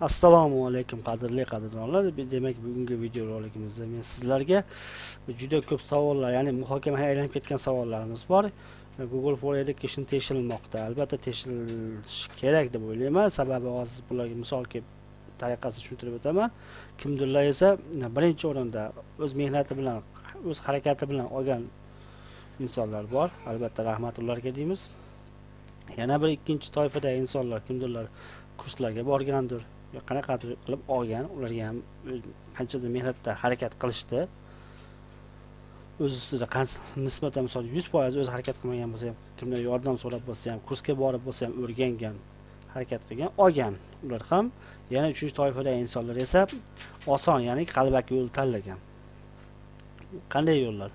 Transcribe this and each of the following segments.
assalomu alaykum qadrli qadrdonlar. Demak bugungi videorolikimizda men sizlarga juda ko'p savollar ya'ni muhokamaga aylanib ketgan savollarimiz bor. Google for education tekshirilmoqda. Albatta tekshirilishi kerak deb o'ylayman. Sababi hozir bularga misol kelib tariqasini tushuntirib o'taman. Kimdirlar esa birinchi o'rinda o'z mehnati bilan o'z harakati bilan olgan insonlar bor. Albatta rahmat ularga deymiz. Yana bir ikkinchi toifadagi insonlar kimdirlar kurslarga borgandir. Qanaqadir qilib olgan ularga ham e, qanchadir mehnatda harakat qilishdi. O'z ustida nisbatan misol yuz foiz o'zi harakat qilmagan bo'lsa ham kimdan yordam so'rab bo'lsa ham kursga borib bo'lsa ham o'rgangan harakat qilgan olgan. Ular ham yana uchinchi toifadagi insonlar esa oson ya'ni qalbaki yo'l tanlagan. Qanday yo'llar?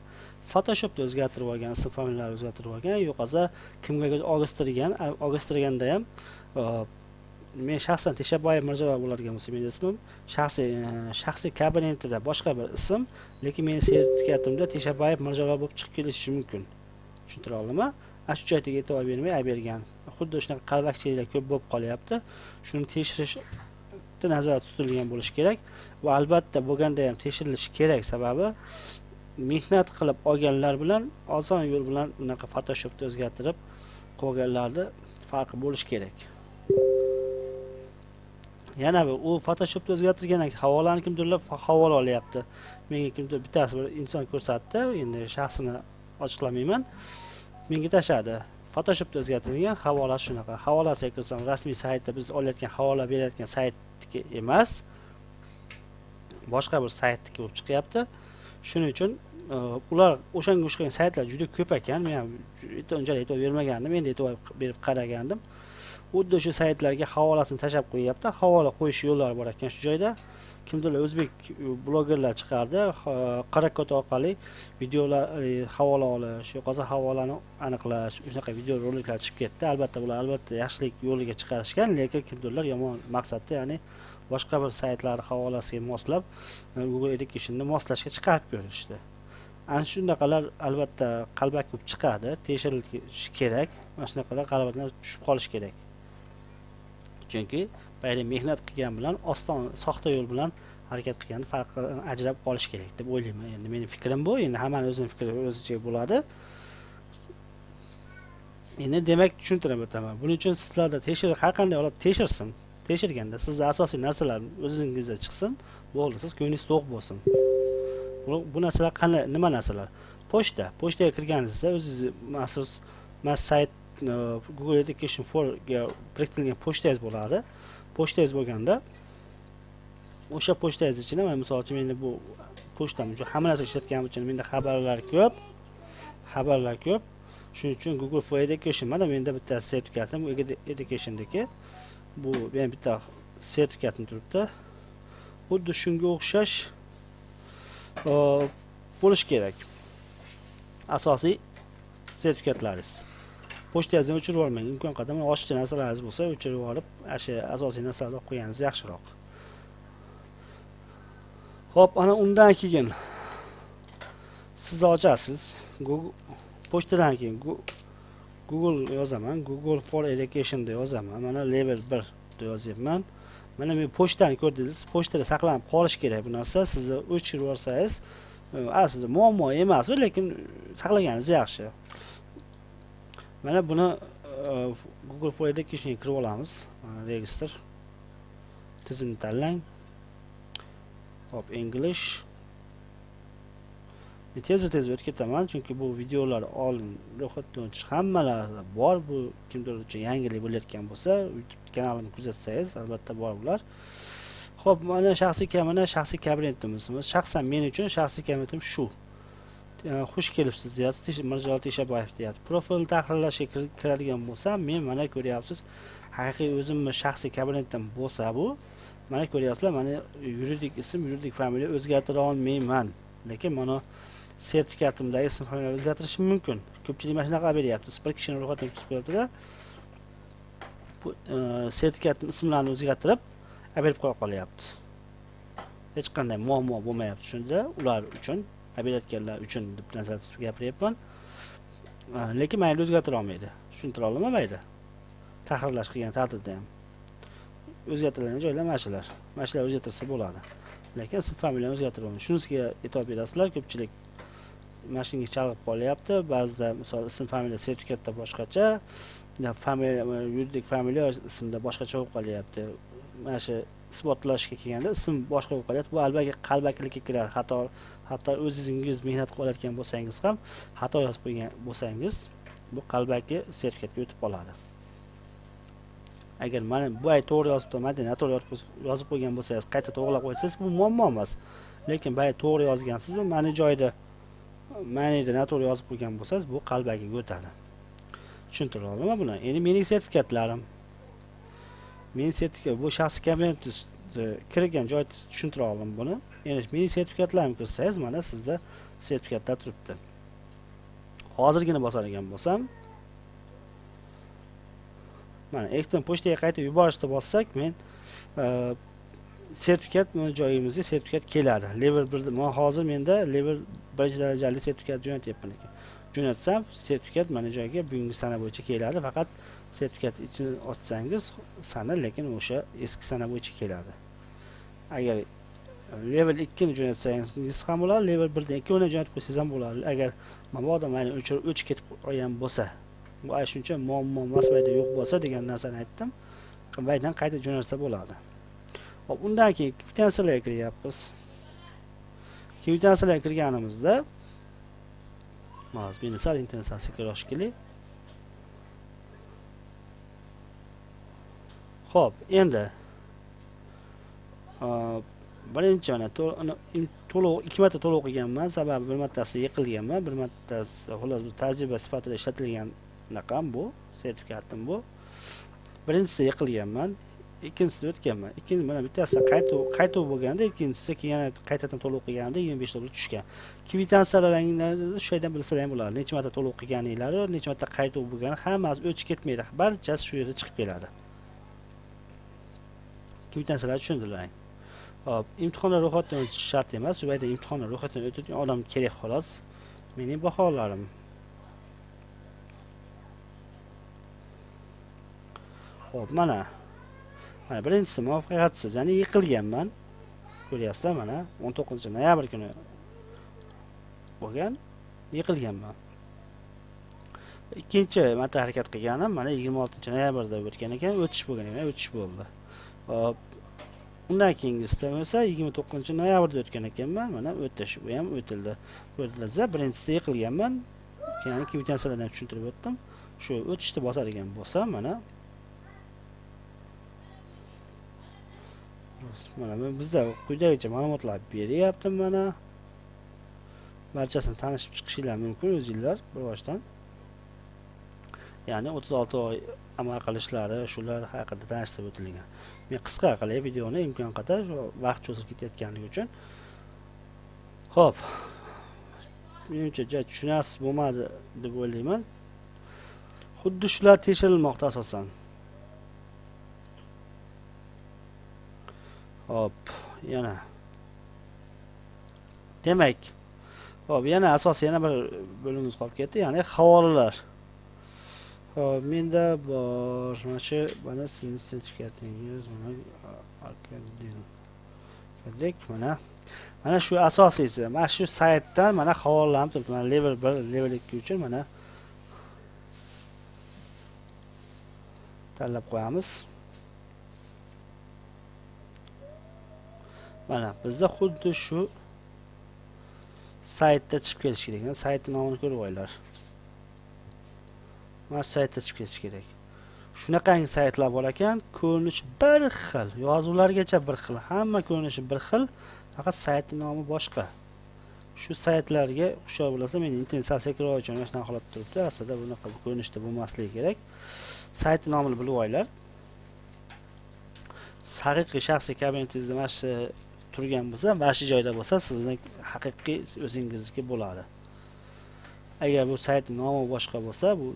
Photoshopda o'zgartirib olgan ism familiyalarni o'zgartirib olgan yo'qolsa kimgadir og'istirgan og'istirganda ham e, men shaxsan teshaboyev mirjalol bo'ladigan bo'lsa meni ismim shaxsiy e, shaxsiy kabinetida boshqa bir ism lekin meni sertifikatimda teshaboyev mirjalol bo'lib chiqib kelishi mumkin. Tushuntira oldimi ana shu joyga e'tibor bermay olib bergan. Xuddi shunaqa qalbakchiliklar ko'p bo'lib qolyapti. Shuni tekshirishni nazarda tutilgan bo'lishi kerak va albatta bo'lganda ham tekshirilishi kerak sababi mehnat qilib olganlar bilan oson yo'l bilan unaqa photoshopda o'zgartirib qo'yganlarni farqi bo'lishi kerak. Yana bir u photoshopda o'zgartirgandan havolani kimdirlar havola olyapti. Menga kimdir bittasi bir inson ko'rsatdi endi shaxsini ochiqlamayman menga tashladi photoshopda o'zgartirilgan havolasi shunaqa. Havolasiga kirsam rasmiy saytda biz olayotgan havola berayotgan saytniki emas boshqa bir saytniki bo'lib chiqyapti. Shuning uchun e, ular o'shanga o'xshagan saytlar juda ko'p ekan. Men ham unchalik e'tibor bermagandim endi e'tibor berib qaragandim. Xuddi o'sha saytlarga havolasini tashlab qo'yyapti. Havola qo'yish yo'llari bor ekan shu joyda. Kimdirlar o'zbek e, blogerlar chiqardi. E, Qarakot orqali videolar e, havola olish yo'qolsa havolani aniqlash shunaqa video roliklar chiqib ketdi. Albatta bular albatta yaxshilik yo'liga chiqarishgan lekin kimdirlar yomon maqsadda ya'ni boshqa bir saytlarni havolasiga moslab google educationni moslashga chiqarib ko'rishdi. Ana shunaqalar albatta qalbaki bo'lib chiqadi. Tekshirilishi kerak. Mana shunaqalar qalbakdan tushib qolishi kerak. Chunki boyagi mehnat qilgan bilan oston soxta yo'l bilan harakat qilgan farqi ajrab qolish kerak deb o'ylayman. Endi meni fikrim bu. Endi hammani o'zini fikri o'zicha bo'ladi. Endi demak tushuntirib o'taman buning uchun sizlarda tekshirish har qanday holat tekshirsin tekshirganda sizni asosiy narsalar o'zingizda chiqsin bo'ldi. Siz ko'nglingiz to'q bo'lsin. Bu narsalar qanday nima narsalar? Pochta. Pochtaga kirganingizda o'zingizni maxsus sayt E, google education for ga biriktirilgan pochtangiz bo'ladi pochtangiz bo'lganda o'sha pochtangiz ichida mana misol uchun menda bu pochtam uchun hamma narsa ishlatganim uchun menda xabarlar ko'p xabarlar ko'p. Shuning uchun google for education mana menda bitta sertifikatim educationniki bu men bitta sertifikatim turibdi. Xuddi shunga o'xshash e, bo'lishi kerak. Asosiy sertifikatlaringiz. Pochtangizni o'chirib yubormang imkon qadar oshiqcha narsalaringiz bo'lsa o'chirib yuborib shu asosiy narsalarni olib qo'yganingiz yaxshiroq. Ho'p ana undan keyin siz ochasiz. Pochtadan keyin google yozaman. Google for education deb yozaman. Mana level bir deb yozyapman. Mana men pochtani ko'rdingiz. Pochtada saqlanib qolishi kerak bu narsa. Sizni o'chirib yuborsangiz aslida muammo emas lekin saqlaganingiz yaxshi. Mana buni e, google for educationga kirib olamiz. Registr tizimni tanlang. Hop english. Tezda tez o'tib ketaman chunki bu videolar oldin ro'yxatdan o'tish hammalarida bor. Bu kimdir uchun yangilik bo'layotgan bo'lsa youtube kanalimni kuzatsangiz albatta bor bular. Ho'p mana shaxsiy mana shaxsiy kabinetimiz. Shaxsan men uchun shaxsiy kabinetim shu. Xush kelibsiz deyapti. Mirjalol teshabayev deyapti. Profilni tahrirlashga kiradigan bo'lsam men mana ko'ryapsiz. Haqiqiy o'zimni shaxsiy kabinetim bo'lsa bu mana ko'ryapsizlar mana yuridik ism yuridik familiya o'zgartira olmayman. Lekin mana sertifikatimdagi ism familiya o'zgartirishim mumkin. Ko'pchilik mana shunaqa beryapti. Bir kishini ro'yxatdan o'tkazib qo'yaptida bu e, sertifikatni ismlarini o'zgartirib berib qo'ya qolyapti. Hech qanday muammo bo'lmayapti shunda ular uchun. Berayotganlar uchun deb nazarda tutib gapiryapman. Lekin mayli o'zgartira olmaydi. Tushuntira olaman mayli tahrirlash qilgan taqdirda ham. O'zgartiriladigan joylar mana shular mana shular o'zgartirsa bo'ladi. Lekin ism familiyani o'zgartirilmaydi shunisiga e'tibor berasizlar ko'pchilik mashinaga chalg'ib qolyapti. Ba'zida misol ism familiya sertifikatda boshqacha familiya yuridik familiya ismda boshqacha bo'lib qolyapti. Mana shu isbotlashga kelganda ism boshqa bo'lib qolyapti. Bu albatta qalbakilikka kiradi. Xato hatto o'zingiz mehnat qilayotgan bo'lsangiz ham xato yozib qo'ygan bo'lsangiz bu qalbaki sertifikatga o'tib qoladi agar mana bu ay to'g'ri yozibdi mana noto'g'ri yozib qo'ygan bo'lsangiz qayta to'g'irlab qo'ysangiz bu muammo emas. Lekin bay to'g'ri yozgansizu mana joyda manida noto'g'ri yozib qo'ygan bo'lsangiz bu qalbakiga o'tadi tushuntirib buni. Endi mening sertifikatlarim mening sertifikat bu shaxsiy kabinetingiz e, kirgan joyingiz tushuntira oldim buni? Endi mening sertifikatlarimga kirsangiz mana sizda sertifikatlar turibdi. Hozirgina bosar ekan bo'lsam mana elektron pochtaga qaytib yuborishni bossak men e, sertifikat joyimizga sertifikat keladi. Level bir man hozir menda level birinchi darajali sertifikat jo'natyapman ekan. Jo'natsam sertifikat mana joyga bugungi sana bo'yicha keladi. Faqat sertifikat ichini ochsangiz sana lekin o'sha eski sana bo'yicha keladi. Agar level ikkini jo'natsangiz ham bo'ladi level birdan ikkovini jo'natib qo'ysangiz ham bo'ladi. Agar mabodo mayli o'chirib ketib qolgan bo'lsa bu ay shuncha muammo emas mayda yo'q bo'lsa degan narsani aytdim maydan qayta jo'natsa bo'ladi. Hop undan keyin kvitansiyalarga kiryapmiz. Kvitansiyalarga kirganimizda hozir meni sal kirish sekinroq shekilli ho'p endi birinchi mana to'lov ikki marta to'lov qilganman. Sababi bir martasi yiqilganman. Bir martasi xullas tajriba sifatida ishlatilgan naqam bu sertifikatim bu. Birinchisi yiqilganman ikkinchisida o'tganman. Ikkinchi mana bittasi qaytuv qaytuv bo'lganda ikkinchisi keyin yana qaytadan to'lov qilganda yigirma besh dollar tushgan. Kvitansiyalarni shu yerdan bilsalar ham bo'ladi necha marta to'lov qilganinglar necha marta qaytuv bo'lgani hammasi o'chib ketmaydi. Barchasi shu yerda chiqib keladi. Kvitansiyalarni tushuntiraylik hop imtihonlar ro'yxatdan o'tish shart emas. Bu yerda imtihonlar ro'yxatdan o'tadigan odam kerak xolos. Mening baholarim. Ho'p mana. Mana birinchisi muvaffaqiyatsiz ya'ni yiqilganman. Ko'ryapsizlar mana 19 noyabr kuni bo'lgan yiqilganman. Ikkinchi marta harakat qilganim mana 26 noyabrda o'tgan ekan o'tish bo'lgan ekan o'tish bo'ldi. Hop undan keyingisida esa 29 noyabrda o'tgan ekanman. Mana o'tish bu ham o'tildi. O'tilsa birinchisida yiqilganman keyin kvitansiyalardan tushuntirib o'tdim. Shu o'tishni bosadigan bo'lsam mana. Mana bizda quyidagicha ma'lumotlar beryapti mana. Barchasini tanishib chiqishinglar mumkin o'zinglar bir boshdan ya'ni 36 oy amal qilishlari shular haqida tanishtirib o'tilgan. Men qisqa qilay videoni imkon qadar vaqt cho'zilib ketayotganligi uchun ho'p menimcha tushunarsiz bo'lmadi deb o'ylayman. Xuddi shular tekshirilmoqda asosan. Hop yana. Demak hop yana asosiy yana bir bo'limimiz qolib ketdi ya'ni havolalar. Hop menda bor mana shu mana sizni sertifikatingiz mana akademik mana. Mana shu asosiysi mana shu saytdan mana havolanib turibdi. Mana level 1 level 2 uchun mana tanlab qo'yamiz. Mana bizda xuddi shu saytda chiqib kelish kerak. Saytni nomini ko'rib olinglar mana shu saytda chiqib ketishi kerak. Shunaqangi saytlar bor ekan ko'rinishi bir xil yozuvlargacha bir xil hamma ko'rinishi bir xil faqat saytni nomi boshqa. Shu saytlarga hushyor bo'lsa men internet sal sekinroq uchun mana shunaqa holatda turibdi aslida bunaqa ko'rinishda bo'lmasligi kerak. Saytni nomini bilib olinglar. Haqiqiy shaxsiy kabinetingizda mana shu turgan bo'lsa mana shu joyda bo'lsa sizni haqiqiy o'zingizniki bo'ladi. Agar bu sayt nomi boshqa bo'lsa bu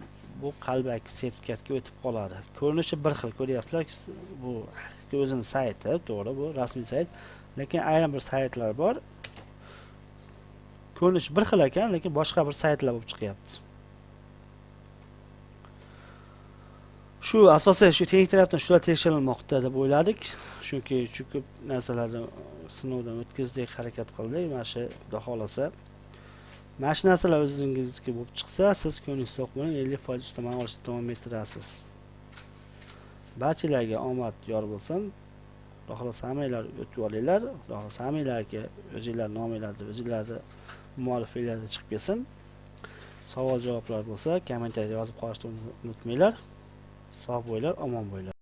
bu qalbaki sertifikatga o'tib qoladi. Ko'rinishi bir xil ko'ryapsizlar bu o'zini sayti to'g'ri bu rasmiy sayt lekin ayrim bir saytlar bor. Ko'rinishi bir xil ekan lekin boshqa bir saytlar bo'lib chiqyapti. Shu asosan shu texnik tarafdan shular tekshirilmoqda deb o'yladik. Chunki shu ko'p narsalarni sinovdan o'tkazdik harakat qildik. Mana shu xudo xohlasa mana shu narsalar o'zingizniki bo'lib chiqsa siz ko'nglingiz to'q bilan ellik foiz ustama olishni davom ettirasiz. Barchalarga omad yor bo'lsin. Xudo xohlasa hammanglar o'tib olinglar. Xudo xohlasa hammanglarga o'zinglarni nominglarda o'zinglarni muallifinglarda chiqib kelsin. Savol javoblar bo'lsa kommentariyada yozib qolishni unutmanglar. Sog' bo'linglar omon bo'linglar